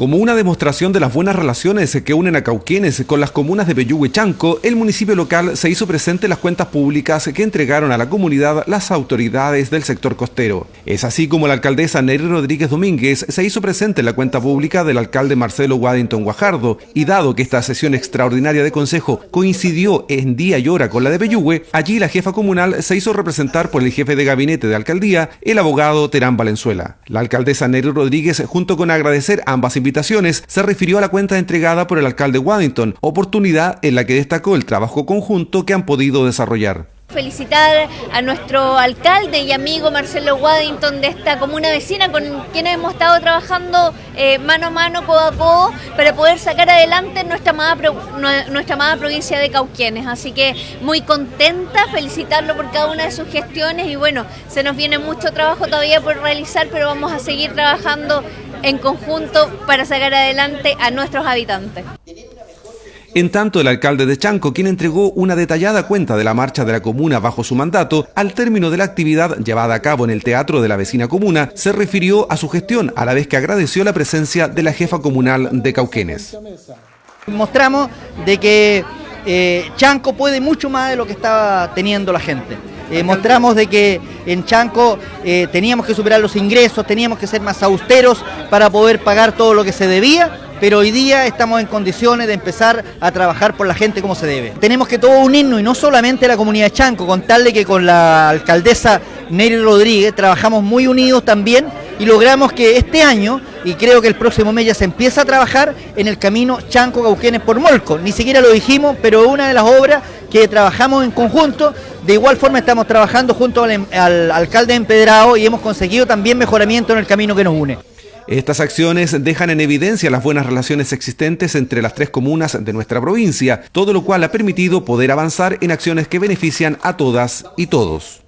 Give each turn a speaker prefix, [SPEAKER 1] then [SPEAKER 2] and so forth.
[SPEAKER 1] Como una demostración de las buenas relaciones que unen a Cauquenes con las comunas de Bellugue y Chanco, el municipio local se hizo presente en las cuentas públicas que entregaron a la comunidad las autoridades del sector costero. Es así como la alcaldesa Nery Rodríguez Domínguez se hizo presente en la cuenta pública del alcalde Marcelo Waddington Guajardo y dado que esta sesión extraordinaria de consejo coincidió en día y hora con la de Bellugue, allí la jefa comunal se hizo representar por el jefe de gabinete de alcaldía, el abogado Terán Valenzuela. La alcaldesa Nery Rodríguez, junto con agradecer ambas invitaciones, se refirió a la cuenta entregada por el alcalde Waddington, oportunidad en la que destacó el trabajo conjunto que han podido desarrollar.
[SPEAKER 2] Felicitar a nuestro alcalde y amigo Marcelo Waddington de esta comuna vecina con quien hemos estado trabajando eh, mano a mano, codo a codo, para poder sacar adelante nuestra amada, nuestra amada provincia de Cauquienes. Así que muy contenta, felicitarlo por cada una de sus gestiones y bueno, se nos viene mucho trabajo todavía por realizar, pero vamos a seguir trabajando en conjunto para sacar adelante a nuestros habitantes.
[SPEAKER 1] En tanto, el alcalde de Chanco, quien entregó una detallada cuenta de la marcha de la comuna bajo su mandato, al término de la actividad llevada a cabo en el teatro de la vecina comuna, se refirió a su gestión, a la vez que agradeció la presencia de la jefa comunal de Cauquenes.
[SPEAKER 3] Mostramos de que eh, Chanco puede mucho más de lo que estaba teniendo la gente. Eh, mostramos de que en Chanco eh, teníamos que superar los ingresos, teníamos que ser más austeros para poder pagar todo lo que se debía, pero hoy día estamos en condiciones de empezar a trabajar por la gente como se debe. Tenemos que todo unirnos y no solamente la comunidad de Chanco, contarle que con la alcaldesa Neri Rodríguez trabajamos muy unidos también y logramos que este año, y creo que el próximo mes ya se empieza a trabajar en el camino Chanco Cauquenes por Molco. Ni siquiera lo dijimos, pero una de las obras que trabajamos en conjunto. De igual forma estamos trabajando junto al, al alcalde Empedrado y hemos conseguido también mejoramiento en el camino que nos une.
[SPEAKER 1] Estas acciones dejan en evidencia las buenas relaciones existentes entre las tres comunas de nuestra provincia, todo lo cual ha permitido poder avanzar en acciones que benefician a todas y todos.